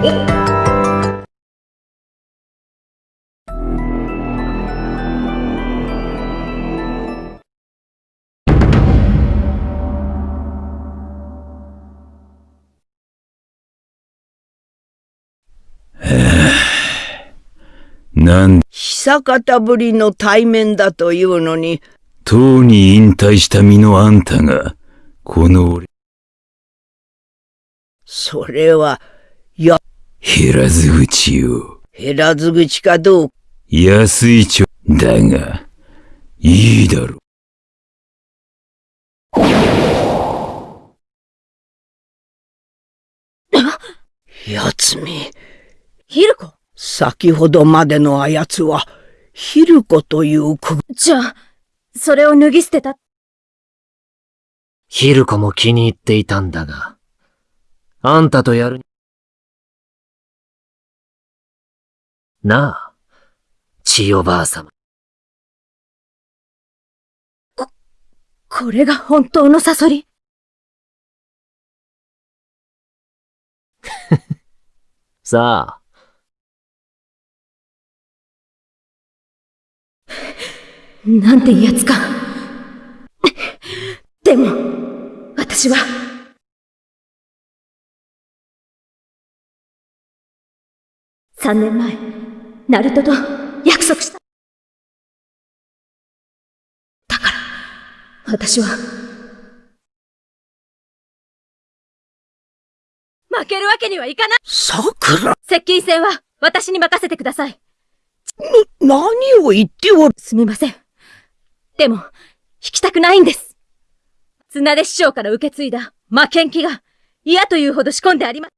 なん、久方ぶりの対面だというのに、とうに引退した身のあんたが、この俺、それは、や、減らず口を、減らず口かどうか。安いちょ、だが、いいだろやつめ、ヒルコ先ほどまでのあやつは、ヒルコというく、じゃあ、それを脱ぎ捨てた？ヒルコも気に入っていたんだが、あんたとやる。なあ、千代ばあさま。これが本当のサソリ？さあ、なんてやつか。でも、私は、三年前、ナルトと約束した。だから、私は、負けるわけにはいかない桜、接近戦は私に任せてください。何を言っておる？すみません。でも、引きたくないんです。綱出師匠から受け継いだ魔剣気が嫌というほど仕込んであります。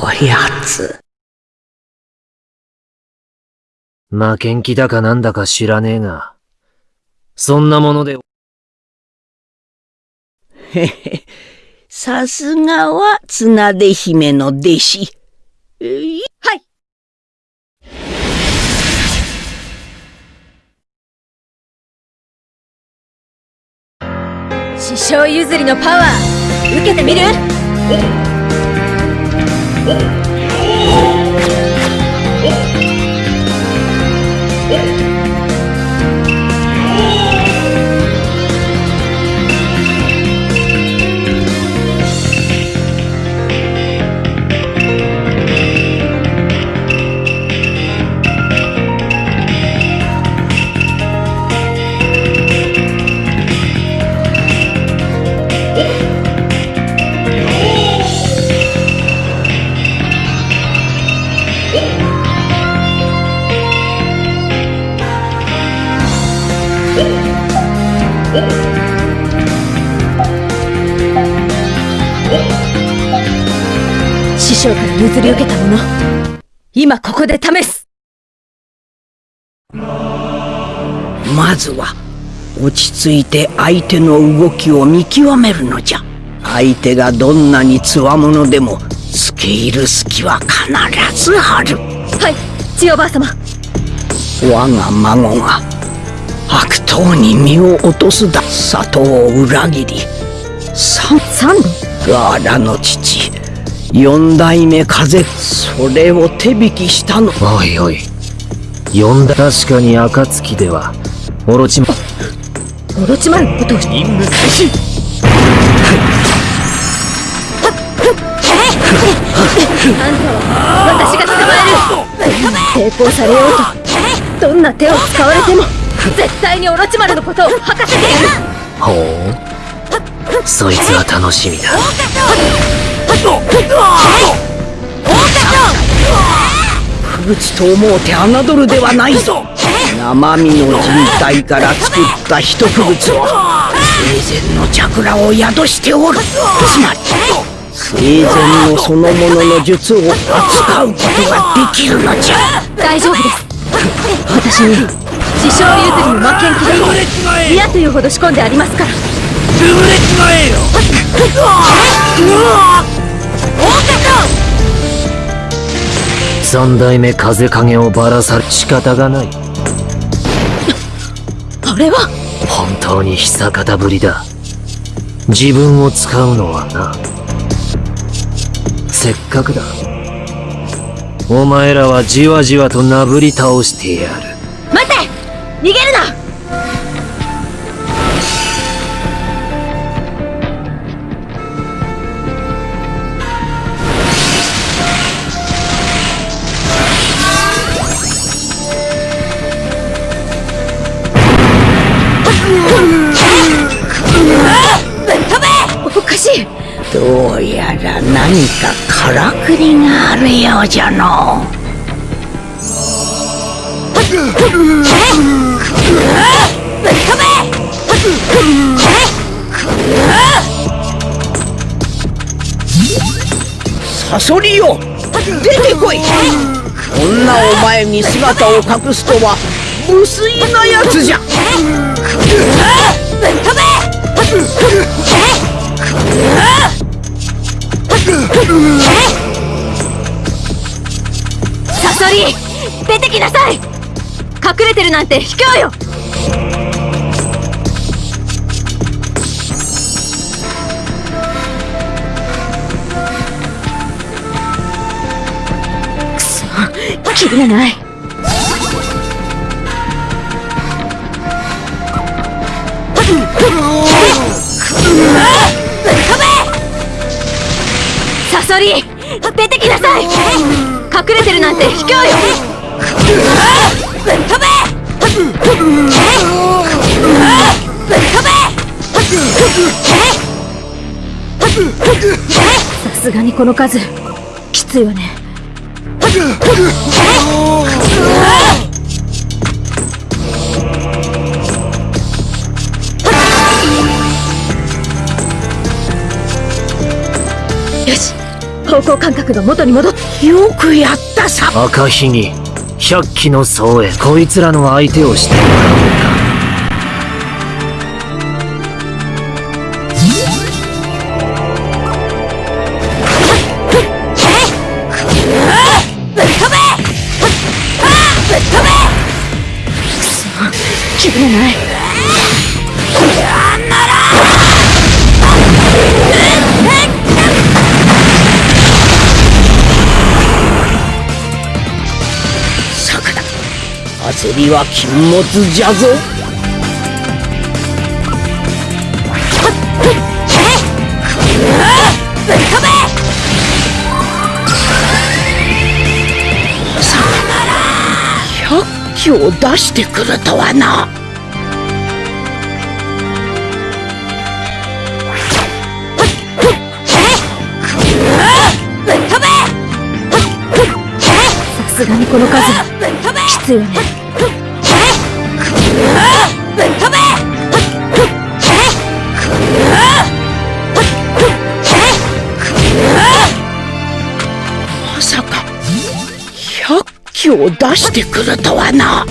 こやつ。負けん気だかなんだか知らねえが、そんなもので、へへ。さすがは綱出姫の弟子。はい師匠譲りのパワー、受けてみる？り受けたもの、今ここで試す。まずは、落ち着いて相手の動きを見極めるのじゃ。相手がどんなに強者でも、付け入る隙は必ずある。はい、千代ばあ様。我が孫が悪党に身を落とすだ。里を裏切り。三三度ガーラの父四代目風それを手引きしたの。おいおい、呼んだ確かに暁では、オロチマ、オロチマルのことを任務開始あんたは。私が捕まえる。抵抗されようと。どんな手を使われても絶対にオロチマルのことを吐かせてやる。ほう。そいつは楽しみだ。不口と思うて侮るではないぞ。生身の人体から作った一不物を生前の桜を宿しておるつまり生前のそのものの術を扱うことができるのじゃ。大丈夫です。私に師匠譲りの魔剣気が嫌というほど仕込んでありますから三代目風影をばらされ仕方がない。あれは？本当に久方ぶりだ。自分を使うのはな。せっかくだ。お前らはじわじわとなぶり倒してやる。待て逃げるなうやら何かからくりがあるようじゃの。サソリよ出てこいこんなお前に姿を隠すとは無粋なやつじゃサソリ出てきなさい。隠れてるなんて卑怯よ。くそ。キリがない。サソリ隠れてるなんて卑怯よさすがにこの数きついわねよし。方向感覚が元に戻っよくやったさ。赤ひげ、百鬼の僧へ、こいつらの相手をしてもらおうか。焦りは禁物じゃぞ。さ百鬼を出してくるとはな。さすがにこの数。まさか100機を出してくるとはな。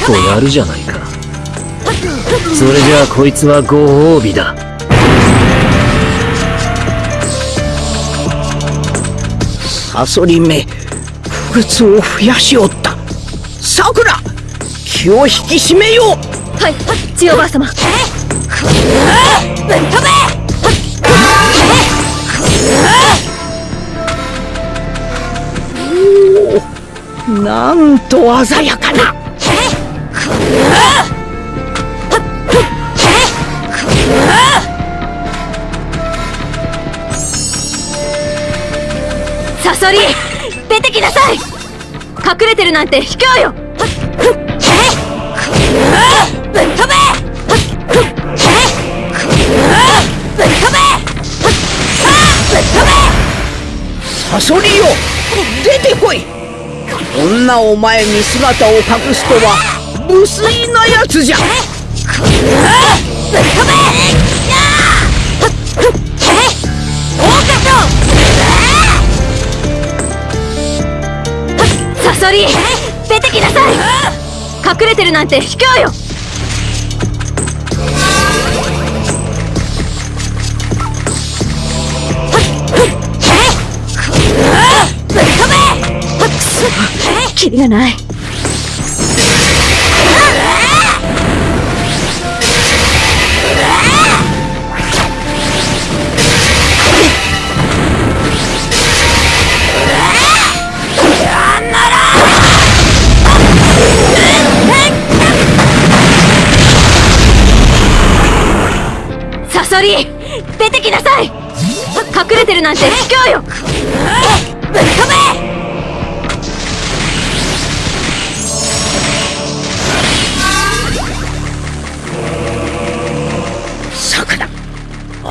結構やるじゃないか。それじゃあこいつはご褒美だ。サソリめ不屈を増やしおった。さくら気を引き締めよう。はい千代ばあ様なんと鮮やかなサソリ出てきなさい。隠れてるなんて卑怯よ。サソリよ出てこい。こんなお前に姿を隠すとは無水なやつじゃサソリ出てきなさい隠れてるなんて卑怯よキリがない出てきなさい。隠れてるなんて卑怯よ。ぶっ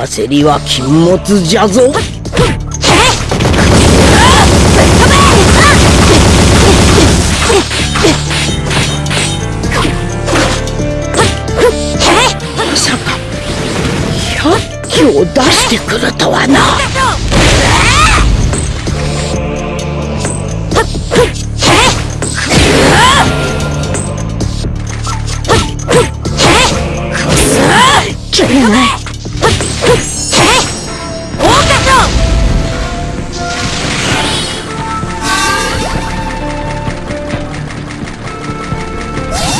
焦りは禁物じゃぞを出してくるとはな。キリがない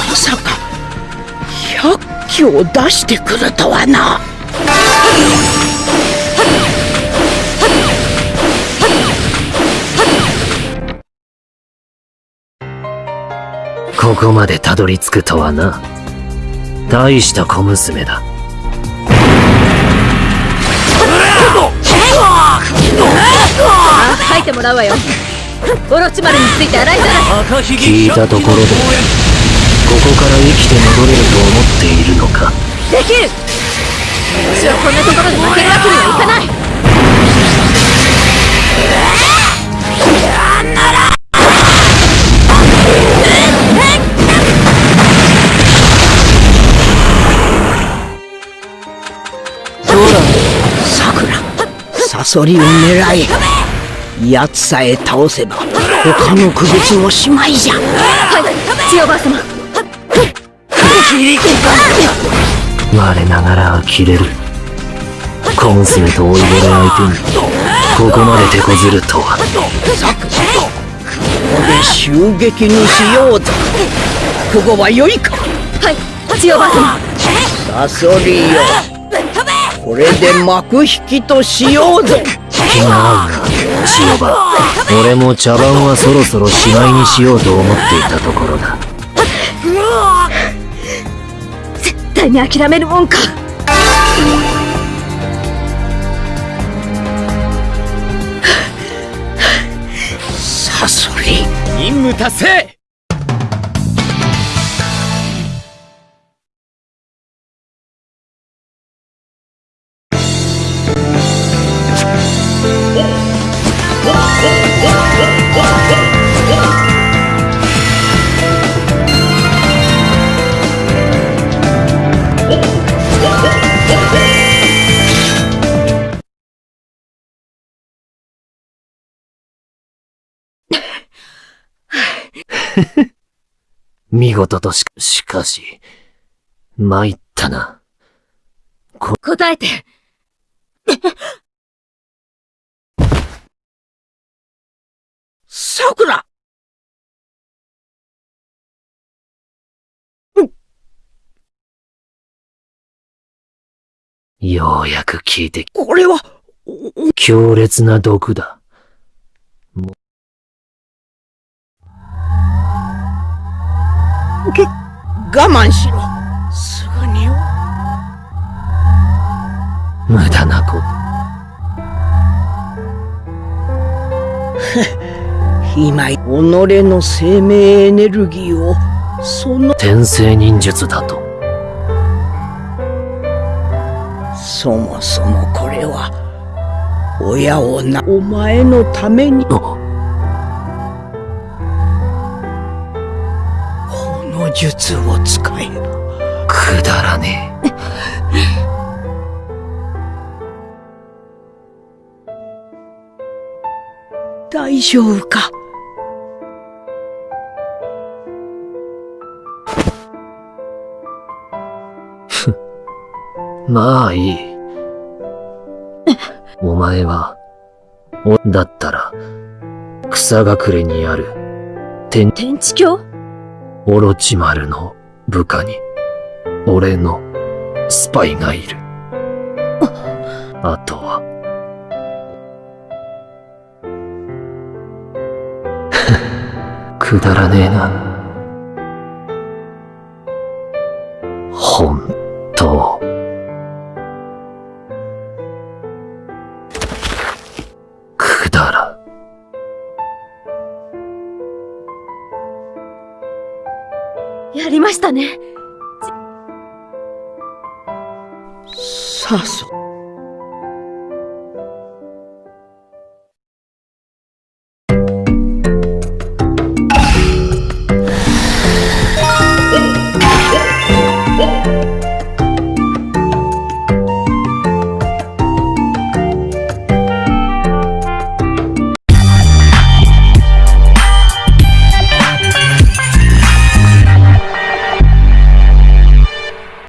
まさか100機を出してくるとはな。ここまでたどり着くとはな。大した小娘だ。あ書いてもらうわよオロチマルについて洗いざらし聞いたところで、ここから生きて戻れると思っているのか。できる私はこんなところで負けるわけにはいかない。さくらサソリを狙え。奴さえ倒せば他の区別もしまいじゃ。はい。千代ばあ様我ながら呆れる。小娘と老いぼれ相手に、ここまで手こずるとは。ここで襲撃にしようぞここは良いかはい千代ばあ様サソリよこれで幕引きとしようぞ気が合うな、千代葉。俺も茶番はそろそろしまいにしようと思っていたところだ。対に諦めるもんか。サソリ任務達成見事とし、しかし、参ったな。答えてさくらようやく聞いてき、これは強烈な毒だ。我慢しろすぐによ無駄なこと。今己の生命エネルギーをその天聖忍術だと。そもそもこれは親をなお前のためにの術を使えばくだらねえ。大丈夫か？まあいい。お前は、お、だったら、草隠れにある、天、天地教オロチマルの部下に、俺のスパイがいる。あとは、くだらねえな。さあそう。